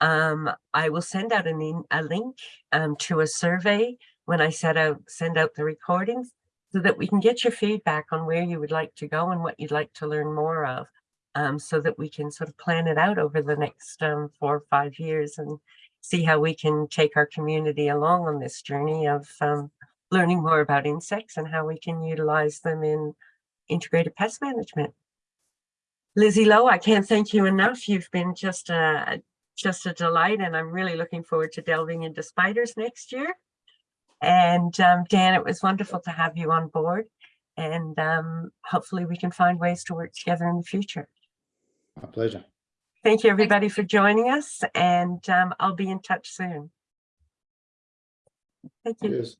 Um, I will send out an a link um, to a survey when I set out send out the recordings so that we can get your feedback on where you would like to go and what you'd like to learn more of um, so that we can sort of plan it out over the next um, four or five years and see how we can take our community along on this journey of um, learning more about insects and how we can utilize them in integrated pest management. Lizzie Lowe, I can't thank you enough. You've been just a, just a delight and I'm really looking forward to delving into spiders next year. And um, Dan, it was wonderful to have you on board and um, hopefully we can find ways to work together in the future. My pleasure. Thank you everybody for joining us and um, I'll be in touch soon. Thank you. Cheers.